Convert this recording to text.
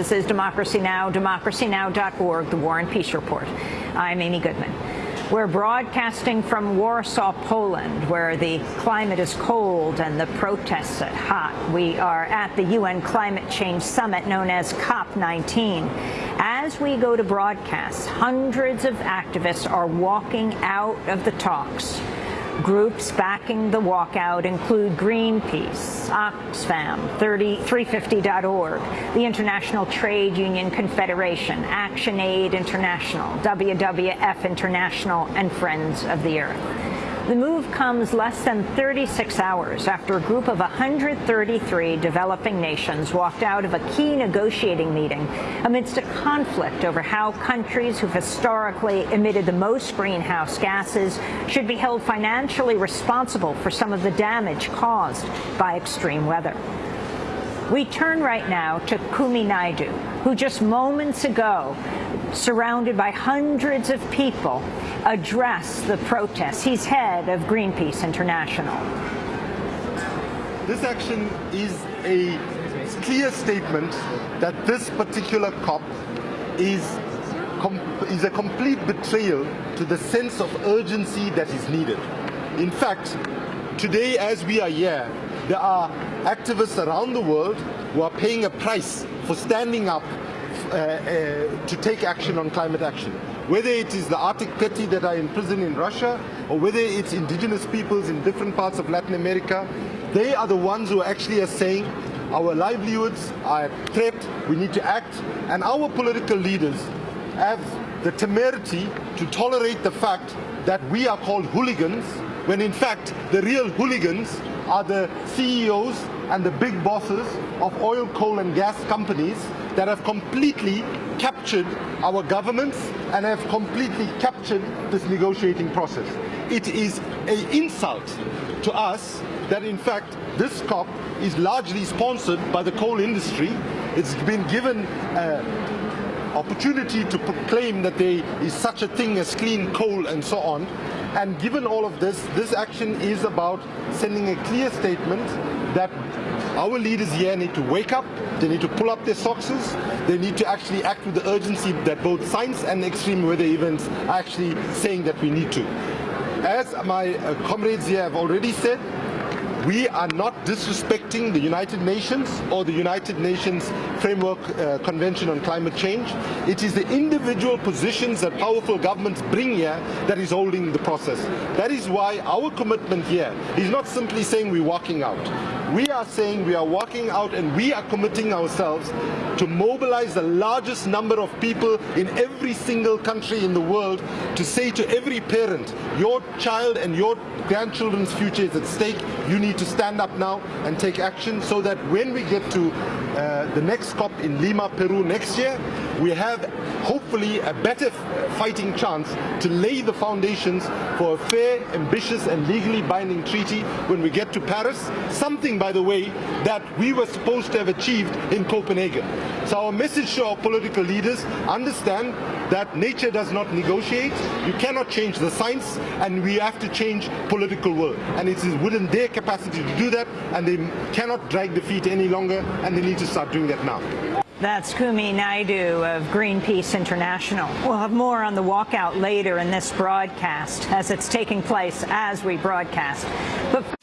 This is Democracy Now!, democracynow.org, the War and Peace Report. I'm Amy Goodman. We're broadcasting from Warsaw, Poland, where the climate is cold and the protests are hot. We are at the UN Climate Change Summit known as COP19. As we go to broadcast, hundreds of activists are walking out of the talks. Groups backing the walkout include Greenpeace, Oxfam, 350.org, the International Trade Union Confederation, ActionAid International, WWF International, and Friends of the Earth. The move comes less than 36 hours after a group of 133 developing nations walked out of a key negotiating meeting amidst a conflict over how countries who've historically emitted the most greenhouse gases should be held financially responsible for some of the damage caused by extreme weather. We turn right now to Kumi Naidoo, who just moments ago, surrounded by hundreds of people, addressed the protests. He's head of Greenpeace International. This action is a clear statement that this particular COP is, is a complete betrayal to the sense of urgency that is needed. In fact, today as we are here, there are activists around the world who are paying a price for standing up uh, uh, to take action on climate action. Whether it is the Arctic 30 that are in prison in Russia, or whether it's indigenous peoples in different parts of Latin America, they are the ones who actually are saying our livelihoods are threat, we need to act, and our political leaders have the temerity to tolerate the fact that we are called hooligans, when in fact the real hooligans are the CEOs and the big bosses of oil, coal and gas companies that have completely captured our governments and have completely captured this negotiating process. It is an insult to us that in fact this COP is largely sponsored by the coal industry. It's been given uh, opportunity to proclaim that there is such a thing as clean coal and so on. And given all of this, this action is about sending a clear statement that our leaders here need to wake up, they need to pull up their socks, they need to actually act with the urgency that both science and extreme weather events are actually saying that we need to. As my uh, comrades here have already said, we are not disrespecting the United Nations or the United Nations Framework uh, Convention on Climate Change. It is the individual positions that powerful governments bring here that is holding the process. That is why our commitment here is not simply saying we're walking out. We are saying we are walking out and we are committing ourselves to mobilize the largest number of people in every single country in the world to say to every parent, your child and your grandchildren's future is at stake. You need to stand up now and take action so that when we get to uh, the next COP in Lima, Peru next year, we have hopefully a better fighting chance to lay the foundations for a fair, ambitious and legally binding treaty when we get to Paris, something by the way that we were supposed to have achieved in Copenhagen. So our message to our political leaders, understand that nature does not negotiate, you cannot change the science and we have to change political will. And it is within their capacity to do that and they cannot drag the feet any longer and they need to start doing that now. That's Kumi Naidoo of Greenpeace International. We'll have more on the walkout later in this broadcast as it's taking place as we broadcast. But